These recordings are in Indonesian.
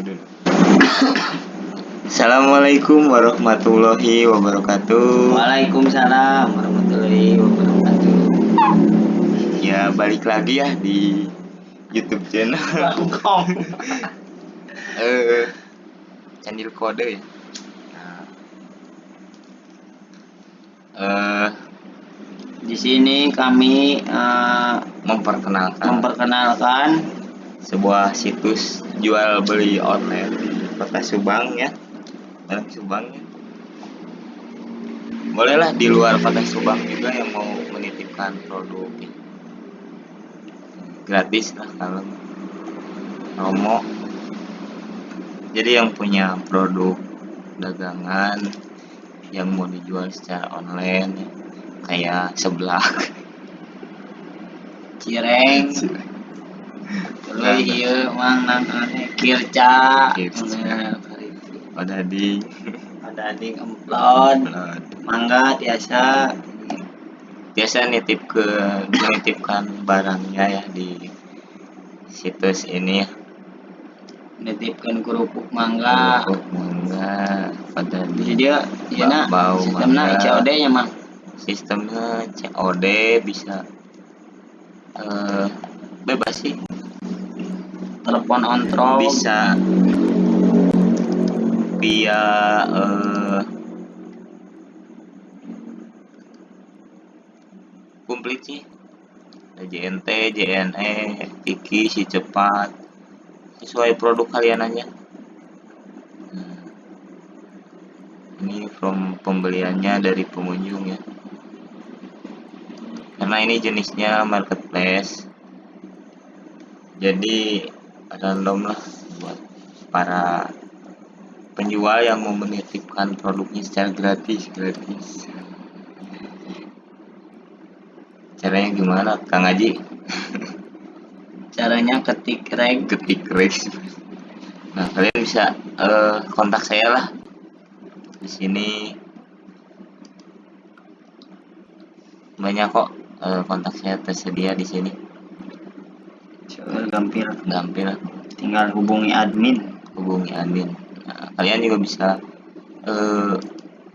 dulu. Assalamualaikum warahmatullahi wabarakatuh. Waalaikumsalam warahmatullahi wabarakatuh. Ya balik lagi ya di YouTube channel. Eh, Candil kode ya. Nah. Eh, Di sini kami eh, memperkenalkan memperkenalkan sebuah situs jual beli online di Kota Subang ya. Dalam Subang ya. Bolehlah di luar Kota Subang juga yang mau menitipkan produk ya. gratis lah kalau promo. Jadi yang punya produk dagangan yang mau dijual secara online ya, kayak seblak cireng terus ieu mang nang ane kirca. Ada di ada di emplon mangga biasa biasa nitip ke menitipkan barangnya ya di situs ini. Ya nitipkeun kerupuk mangga. Kerupuk mangga pada jadi di dia ya na Bau sistemnya. COD nya mah sistemnya COD bisa eh bebas sih telepon kontrol bisa. Via eh komplit sih JNT, JNE, Tiki, si cepat. Sesuai produk kalian aja. Nah, ini from pembeliannya dari pengunjung ya. Karena ini jenisnya marketplace. Jadi random lah buat para penjual yang mau menitipkan produknya secara gratis gratis. Caranya gimana Kang Haji? Caranya ketik reg. Ketik rex nah kalian bisa eh, kontak saya lah. Di sini. Banyak kok eh, kontak saya tersedia di sini Coba gampil. Gampang tinggal hubungi admin. Hubungi admin. Nah, kalian juga bisa eh,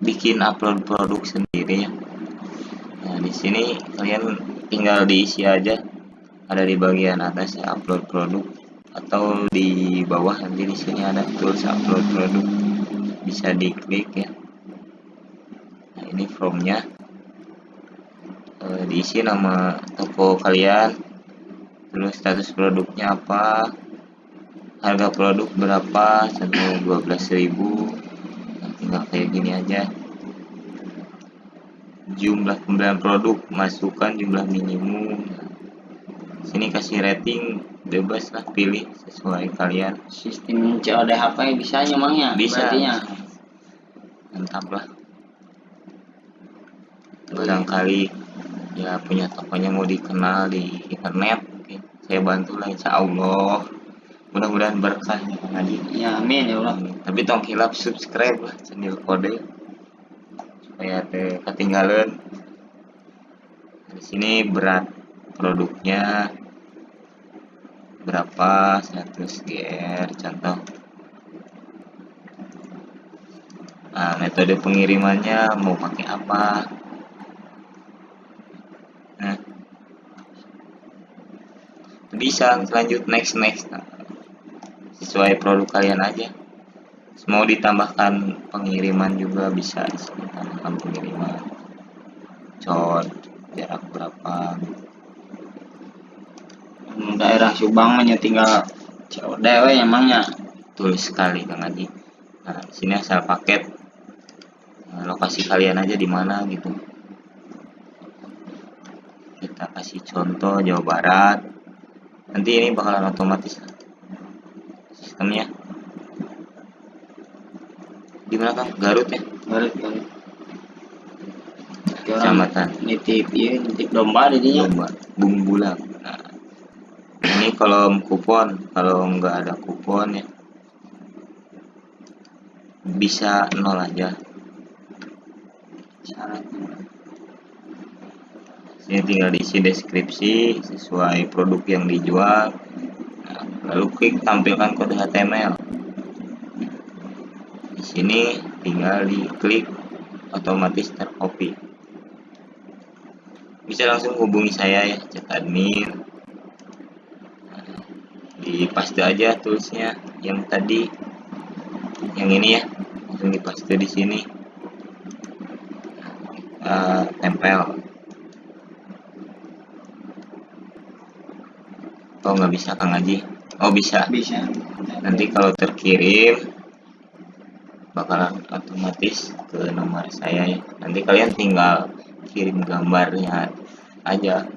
bikin upload produk sendiri ya. Nah di sini kalian tinggal diisi aja. Ada di bagian atas ya upload produk. Atau di bawah nanti di sini ada tools upload produk. Bisa diklik ya. Nah ini formnya. Eh, diisi nama toko kalian terus status produknya apa? Harga produk berapa? Satu dua belas ribu. Nah, tinggal kayak gini aja. Jumlah pembelian produk masukkan jumlah minimum. Sini kasih rating bebas lah pilih sesuai kalian. Sistem COD HP bisa emangnya bisa. berarti nya mantap lah. Barangkali ya punya tokonya mau dikenal di internet. Saya bantu lah insya Allah. Mudah-mudahan berkah ya Kang Haji ya amin ya Allah. Tapi tong hilap subscribe lah channel kode. Supaya teh ketinggalan. Di sini berat produknya. Berapa? 100 GR contoh. Nah metode pengirimannya mau pakai apa bisa lanjut next next. Nah, sesuai produk kalian aja. Mau ditambahkan pengiriman juga bisa di sini tambahkan pengiriman. Cod jarak berapa? Hmm, daerah Subang mah nya tinggal COD we emangnya tulis sekali Kang Haji. Nah sini asal paket. Nah, lokasi kalian aja di mana gitu. Kita kasih contoh Jawa Barat nanti ini bakalan otomatis. Sistemnya. Di mana Kang Garut ya? Garut Garut. Kecamatan. Nitip iya nitip domba didinya Domba, Bung Bulang. Nah, ini kalau kupon, kalau nggak ada kupon ya bisa nol aja. syaratnya Ini tinggal diisi deskripsi sesuai produk yang dijual. Lalu klik tampilkan kode HTML. sini tinggal diklik otomatis tercopy. Bisa langsung hubungi saya ya chat admin. Di paste aja toolsnya yang tadi. Yang ini ya langsung dipaste di sini. Uh, tempel oh nggak bisa Kang Haji. Oh bisa. Bisa. Nanti kalau terkirim bakalan otomatis ke nomor saya ya. Nanti kalian tinggal kirim gambarnya aja.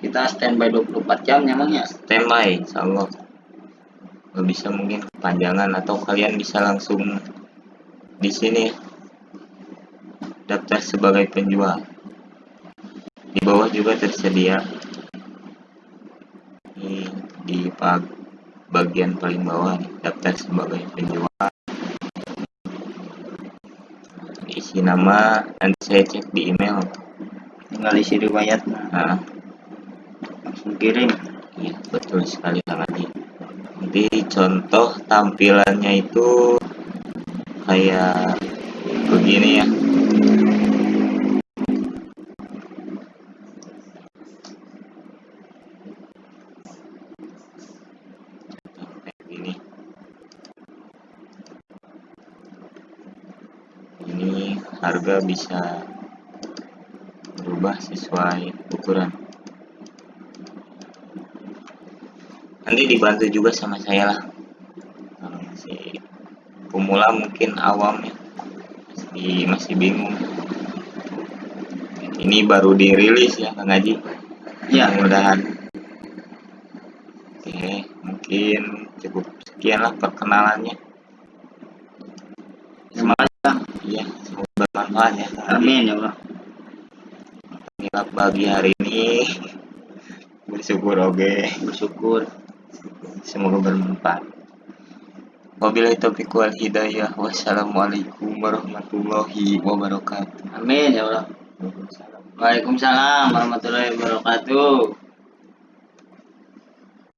Kita standby 24 jam memang ya? Standby insya Allah. Nggak bisa mungkin kepanjangan atau kalian bisa langsung di sini daftar sebagai penjual. Di bawah juga tersedia. Di bagian paling bawah daftar sebagai penjual. Isi nama nanti saya cek di email. Tinggal isi riwayat. Nah, langsung kirim. Iya betul sekali Kang Adi nanti contoh tampilannya itu kayak begini ya harga bisa berubah sesuai ukuran. Nanti dibantu juga sama saya lah. Kalau masih pemula mungkin awam ya. Masih masih bingung. Ini baru dirilis ya Kang Haji. Ya. Mudah-mudahan. Oke mungkin cukup sekian lah perkenalannya iya. Bermanfaat ya. Amin ya Allah. Inilah pagi hari ini. Bersyukur oke. Bersyukur. Semoga bermanfaat. Wabillahi taufiq wal hidayah. Wassalamualaikum warahmatullahi wabarakatuh. Amin ya Allah. Waalaikumsalam warahmatullahi wabarakatuh